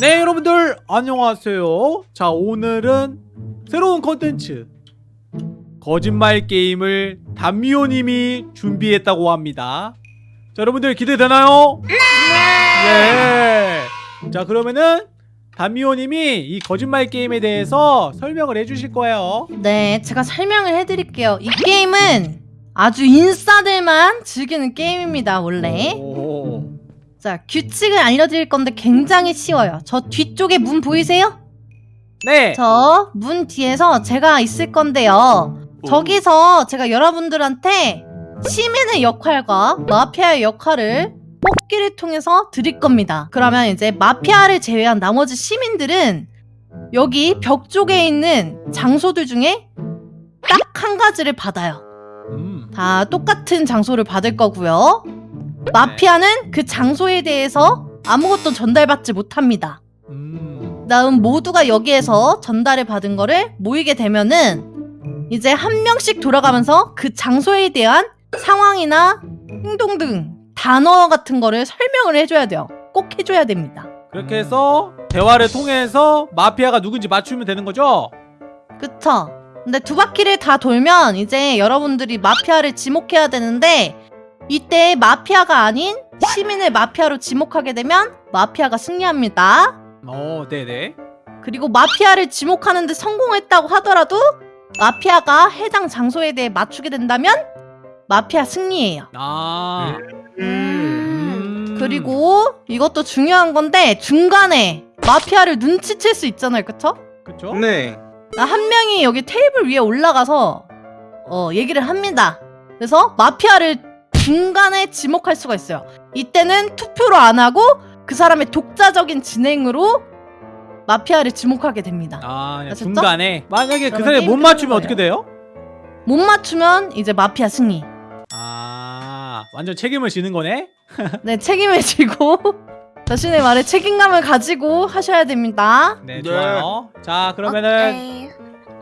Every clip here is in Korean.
네 여러분들 안녕하세요 자 오늘은 새로운 컨텐츠 거짓말 게임을 담미호님이 준비했다고 합니다 자 여러분들 기대되나요? 네! 자 그러면은 담미호님이 이 거짓말 게임에 대해서 설명을 해주실 거예요 네, 제가 설명을 해드릴게요. 이 게임은 아주 인싸들만 즐기는 게임입니다, 원래. 오. 자, 규칙을 알려드릴 건데 굉장히 쉬워요. 저 뒤쪽에 문 보이세요? 네! 저 문 뒤에서 제가 있을 건데요. 저기서 제가 여러분들한테 시민의 역할과 마피아의 역할을 뽑기를 통해서 드릴 겁니다. 그러면 이제 마피아를 제외한 나머지 시민들은 여기 벽 쪽에 있는 장소들 중에 딱 한 가지를 받아요. 음. 다 똑같은 장소를 받을 거고요. 마피아는 그 장소에 대해서 아무것도 전달받지 못합니다. 음. 다음 모두가 여기에서 전달을 받은 거를 모이게 되면은 이제 한 명씩 돌아가면서 그 장소에 대한 상황이나 행동 등 단어 같은 거를 설명을 해줘야 돼요. 꼭 해줘야 됩니다. 그렇게 해서 대화를 통해서 마피아가 누군지 맞추면 되는 거죠? 그쵸? 근데 두 바퀴를 다 돌면 이제 여러분들이 마피아를 지목해야 되는데 이때 마피아가 아닌 시민을 마피아로 지목하게 되면 마피아가 승리합니다. 어 네네 그리고 마피아를 지목하는데 성공했다고 하더라도 마피아가 해당 장소에 대해 맞추게 된다면 마피아 승리예요. 아 음. 그리고 이것도 중요한 건데 중간에 마피아를 눈치챌 수 있잖아요. 그쵸? 그쵸? 네. 아, 한 명이 여기 테이블 위에 올라가서 어, 얘기를 합니다. 그래서 마피아를 중간에 지목할 수가 있어요. 이때는 투표로 안 하고 그 사람의 독자적인 진행으로 마피아를 지목하게 됩니다. 아? 중간에 만약에 그 사람이 못 맞추면 어떻게 돼요? 못 맞추면 이제 마피아 승리. 아 완전 책임을 지는 거네? 네, 책임을 지고 자신의 말에 책임감을 가지고 하셔야 됩니다. 네, 네. 좋아요 자 그러면은 오케이.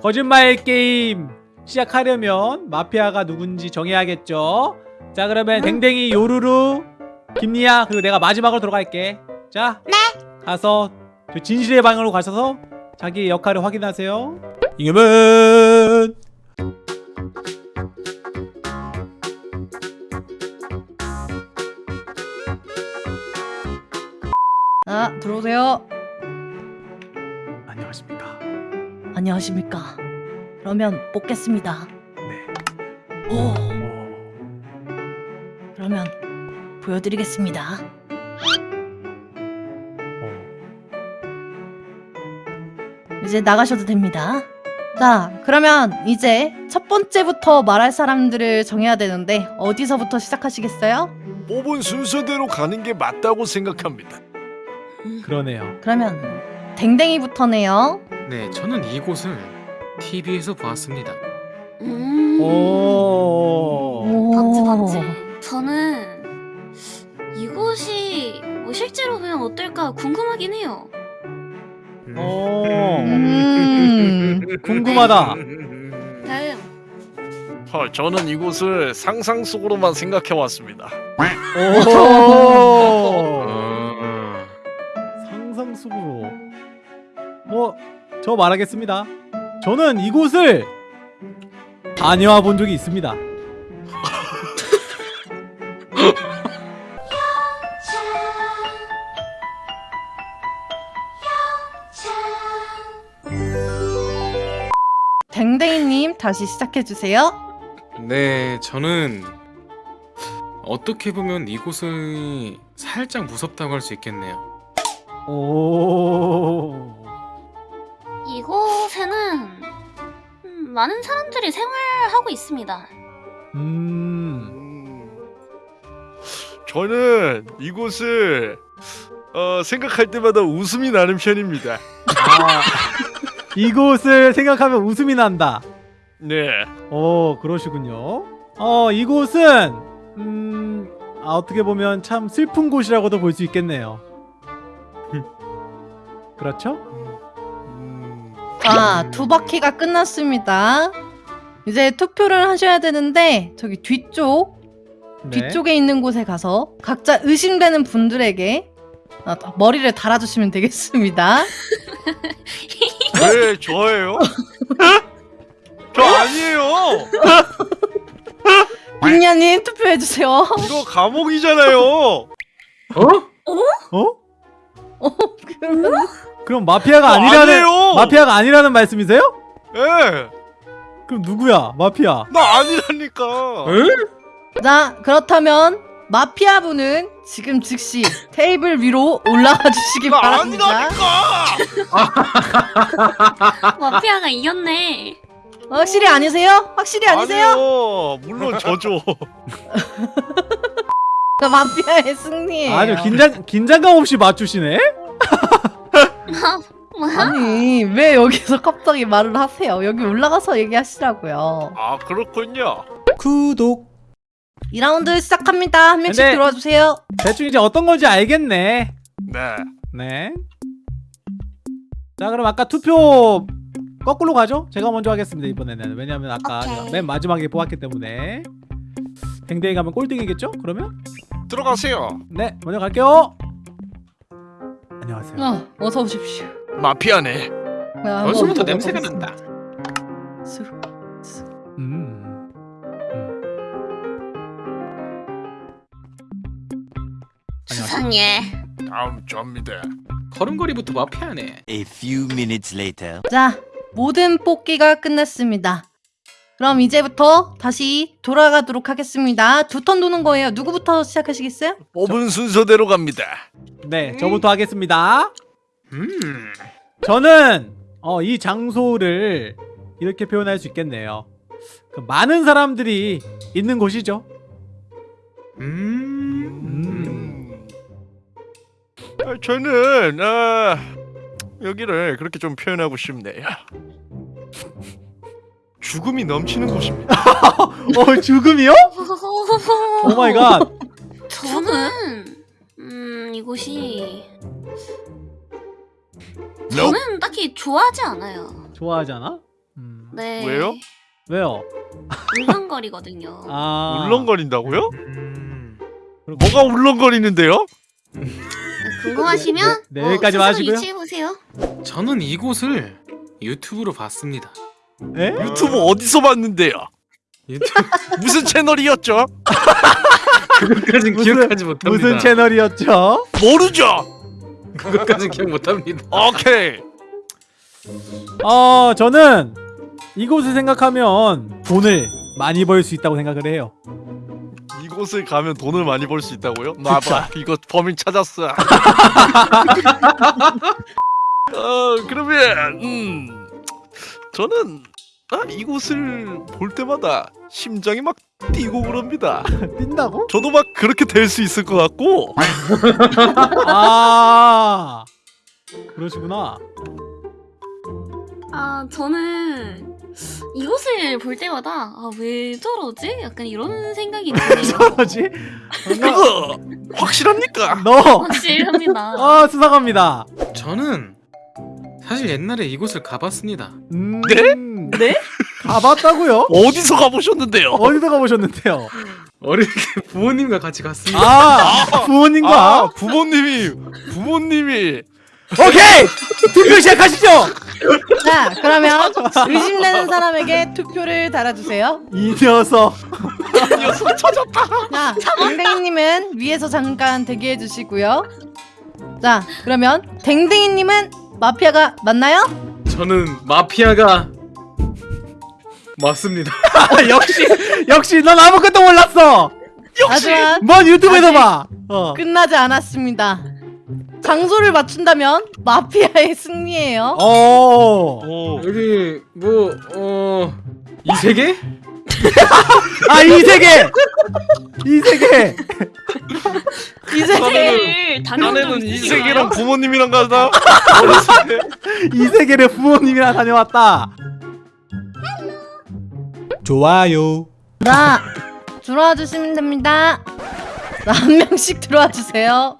거짓말 게임 시작하려면 마피아가 누군지 정해야겠죠 자 그러면 댕댕이 요루루 김리아 그리고 내가 마지막으로 들어갈게 자 네. 가서 저 진실의 방으로 가셔서 자기 역할을 확인하세요 이겨면 아, 들어오세요. 안녕하십니까 안녕하십니까. 그러면 뽑겠습니다. 보여드리겠습니다. 어. 이제 나가셔도 됩니다. 자, 그러면 이제 첫 번째부터 말할 사람들을 정해야 되는데 어디서부터 시작하시겠어요? 뽑은 순서대로 가는 게 맞다고 생각합니다. 그러네요 그러면 댕댕이부터네요. 네, 저는 이곳을 TV에서 보았습니다. 음. 오. 오. 반지 반지. 저는 이곳이 뭐 실제로 보면 어떨까 궁금하긴 해요. 오. 음. 궁금하다. 다음. 어, 저는 이곳을 상상 속으로만 생각해 왔습니다. 오. 어... 상상 속으로. 뭐, 저 말하겠습니다. 저는 이곳을 다녀와 본 적이 있습니다. 다시 시작해주세요. 네, 저는 어떻게 보면 이곳이 살짝 무섭다고 할 수 있겠네요. 오. 이곳에는 음, 많은 사람들이 생활하고 있습니다. 음. 음, 저는 이곳을 어, 생각할 때마다 웃음이 나는 편입니다. 아, 이곳을 생각하면 웃음이 난다. 네. 오, 그러시군요. 어, 이곳은 음, 아, 어떻게 보면 참 슬픈 곳이라고도 볼 수 있겠네요. 그렇죠? 음, 자, 두 바퀴가 끝났습니다. 이제 투표를 하셔야 되는데 저기 뒤쪽 네. 뒤쪽에 있는 곳에 가서 각자 의심되는 분들에게 아, 머리를 달아주시면 되겠습니다. 왜 저예요? 저 아니에요. 김야님 투표해주세요. 이거 감옥이잖아요. 어? 어? 어, 그러면 그럼 마피아가 저 아니라는 아니에요. 마피아가 아니라는 말씀이세요? 예. 그럼 누구야? 마피아. 나 아니라니까. 에? 자 그렇다면 마피아 분은 지금 즉시 테이블 위로 올라가 주시기 나 바랍니다. 아니라니까. 마피아가 이겼네. 확실히 아니세요? 확실히 아니세요? 아니요. 물론 저죠. 그 마피아의 승리예요. 아니요 긴장 긴장감 없이 맞추시네. 뭐야? 아니 왜 여기서 갑자기 말을 하세요? 여기 올라가서 얘기하시라고요. 아 그렇군요. 구독. 2라운드 시작합니다. 한 명씩 근데- 들어와 주세요. 대충 이제 어떤 건지 알겠네. 네. 네. 자 그럼 아까 투표 거꾸로 가죠? 제가 먼저 하겠습니다 이번에는 왜냐면 아까 맨 마지막에 뽑았기 때문에 댕댕이 가면 꼴등이겠죠? 그러면 들어가세요. 네 먼저 갈게요. 안녕하세요. 어, 어서 오십시오. 마피아네. 벌써부터 보고 냄새가. 난다. 수- 음. 안녕하세요. 세상에. 다음 접니다. 걸음걸이부터 마피아네. A few minutes later. 자, 모든 뽑기가 끝났습니다. 그럼 이제부터 다시 돌아가도록 하겠습니다. 두 턴 도는 거예요. 누구부터 시작하시겠어요? 뽑은 순서대로 갑니다. 네 저부터 하겠습니다. 음. 저는 어, 이 장소를 이렇게 표현할 수 있겠네요. 그 많은 사람들이 있는 곳이죠. 음. 음. 아, 저는 아, 여기를 그렇게 좀 표현하고 싶네요. 죽음이 넘치는 곳입니다. 어 죽음이요? Oh my god. 저는 음 이곳이 저는 딱히 좋아하지 않아요. 좋아하잖아. 음. 네. 왜요? 왜요? 울렁거리거든요. 아 울렁거린다고요? 음. 뭐가 울렁거리는데요? 궁금하시면 네, 어, 여기까지만 스스로 하시고요. 유치해 보세요. 저는 이곳을 유튜브로 봤습니다. 에? 유튜브 어디서 봤는데요? 유튜브 무슨 채널이었죠? 그것까진 무슨- 기억하지 못합니다. 무슨 채널이었죠? 모르죠. 그것까진 기억 못합니다. 오케이. 어 저는 이곳을 생각하면 돈을 많이 벌 수 있다고 생각을 해요. 이곳을 가면 돈을 많이 벌 수 있다고요? 놔봐. 이거 범인 찾았어. 어 그러면 음 저는 아, 이곳을 볼 때마다 심장이 막 뛰고 그럽니다. 뛴다고? 저도 막 그렇게 될 수 있을 것 같고 아 그러시구나. 아 저는 이곳을 볼 때마다 아 왜 저러지? 약간 이런 생각이 드네요. 뭐지? 그거 확실합니까? 너. 확실합니다. 아 수상합니다. 저는 사실 옛날에 이곳을 가봤습니다. 음, 네? 네? 가봤다고요? 어디서 가보셨는데요? 어디서 가보셨는데요? 어릴 때 부모님과 같이 갔습니다. 아 부모님과 아 부모님이 부모님이 오케이 투표 시작하시죠. 자, 그러면 의심되는 사람에게 투표를 달아주세요. 이 녀석. 녀석 찾았다. 자, 댕댕이님은 위에서 잠깐 대기해 주시고요. 자, 그러면 댕댕이님은 마피아가 맞나요? 저는 마피아가 맞습니다. 역시 역시 넌 아무것도 몰랐어. 하지만 뭔 유튜브에서 봐. 어. 끝나지 않았습니다. 장소를 맞춘다면 마피아의 승리예요. 어. 오. 여기 뭐 어 이 세계? 아 이 세계. 이 세계. 이제 세계를 다녀온 적 아내는 이? 세계랑 부모님이랑 가다. 이 세계를 부모님이랑 다녀왔다. 좋아요. 자, 들어와 주시면 됩니다. 자, 한 명씩 들어와 주세요.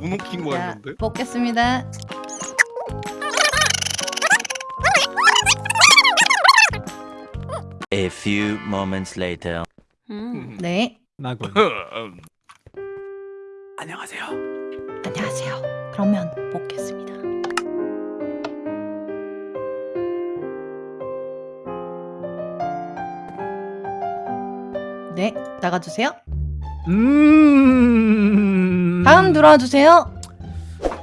문 웃긴 거 자, 같는데? 뽑겠습니다. A few moments later. 음. 네. 나군. 음. 안녕하세요. 안녕하세요. 그러면 먹겠습니다. 네, 나가주세요. 음. 다음 들어와 주세요.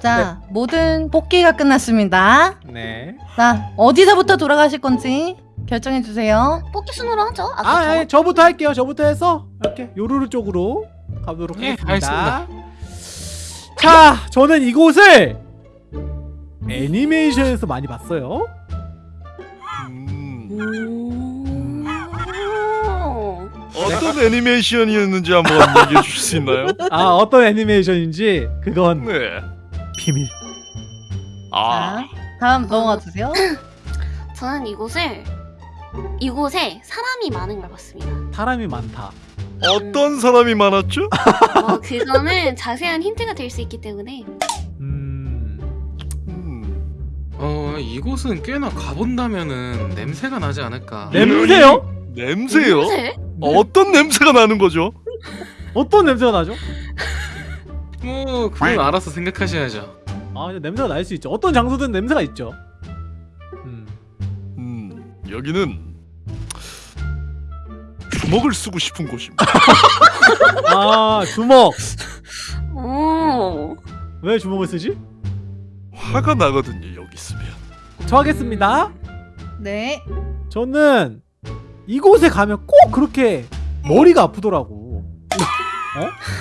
자, 모든 뽑기가 끝났습니다. 네. 자, 어디서부터 돌아가실 건지 결정해 주세요. 뽑기 순으로 하죠. 아, 저 아니, 저부터 할게요. 저부터 해서 이렇게 요루루 쪽으로 가보도록 예, 하겠습니다. 자, 저는 이곳을 애니메이션에서 많이 봤어요. 음, 오. 어떤 애니메이션이었는지 한번 얘기해 주실 수 있나요? 아, 어떤 애니메이션인지 그건 네. 비밀. 아, 자, 다음 넘어가 주세요. 저는 이곳을 이곳에 사람이 많은 걸 봤습니다. 사람이 많다. 어떤 사람이 많았죠? 어, 그거는 자세한 힌트가 될 수 있기 때문에 음. 음, 어 이곳은 꽤나 가본다면은 냄새가 나지 않을까. 냄새요? 냄새요? 냄새? 어떤 냄새가 나는 거죠? 어떤 냄새가 나죠? 뭐 그건 알아서 생각하셔야죠. 아, 이제 냄새가 날 수 있죠. 어떤 장소든 냄새가 있죠. 음. 음, 여기는 주먹을 쓰고 싶은 곳입니다. 아, 주먹. 오. 왜 주먹을 쓰지? 화가 나거든요, 여기 있으면. 저 하겠습니다. 네. 저는 이곳에 가면 꼭 그렇게 머리가 아프더라고.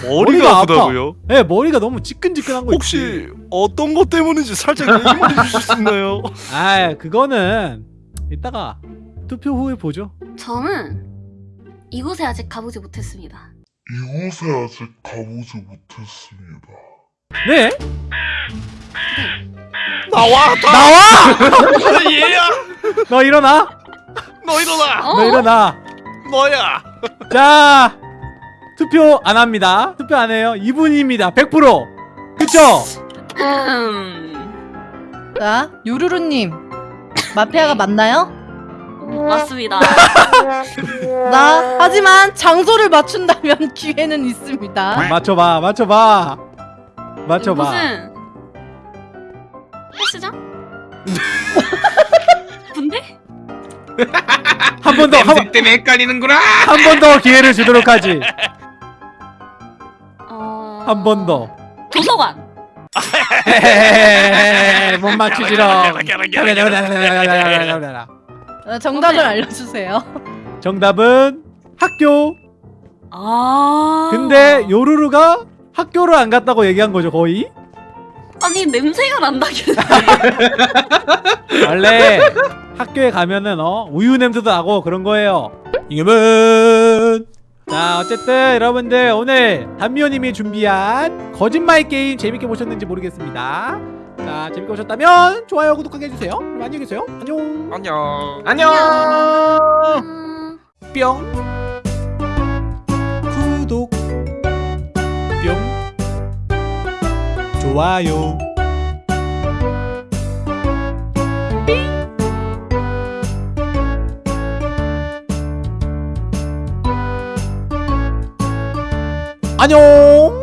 머리가, 머리가 아프다고요? 네, 머리가 너무 지끈지끈한 거 있지. 혹시 어떤 것 때문인지 살짝 얘기만 해주실 수 있나요? 아, 그거는 이따가 투표 후에 보죠. 저는 이곳에 아직 가보지 못했습니다. 이곳에 아직 가보지 못했습니다. 네? 나와! 나와! 얘야! 너 일어나. 너 일어나! 어? 너 일어나. 너야! 자, 투표 안 합니다. 투표 안 해요. 이분입니다. 100%. 그쵸? 음. 자, 요루루님. 마피아가 맞나요? 맞습니다. 나 하지만 장소를 맞춘다면 기회는 있습니다. 맞춰봐, 맞춰봐. 맞춰봐. 이곳은 헬스장? 한 번 더, 한, 냄새 때문에 헷갈리는구나. 한 번 더 기회를 주도록 하지. 어... 한번 더. 도서관. 헤헤헤헤헤, 못 맞추지롱. 어, 정답을 알려주세요. 정답은 학교. 아. 근데 요루루가 학교를 안 갔다고 얘기한 거죠, 거의? 아니 냄새가 난다길래. 원래 학교에 가면은 어 우유 냄새도 나고 그런 거예요. 이금은 자 어쨌든 여러분들 오늘 단미호님이 준비한 거짓말 게임 재밌게 보셨는지 모르겠습니다. 자 재밌게 보셨다면 좋아요 구독하게 해주세요. 그럼 안녕히 계세요. 안녕. 안녕. 안녕. 음... 뿅 구독 뿅 좋아요 안녕